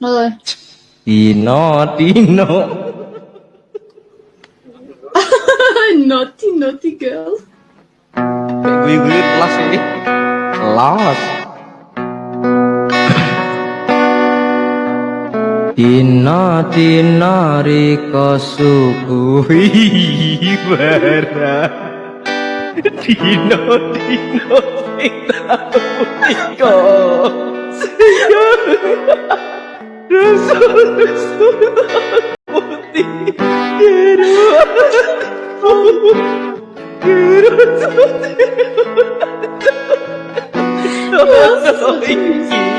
rồi Tino Tino naughty naughty girl. Gue gue lost ini lost Tina Tina Riko suku Ibara Dino Dino Dino Oh, so easy.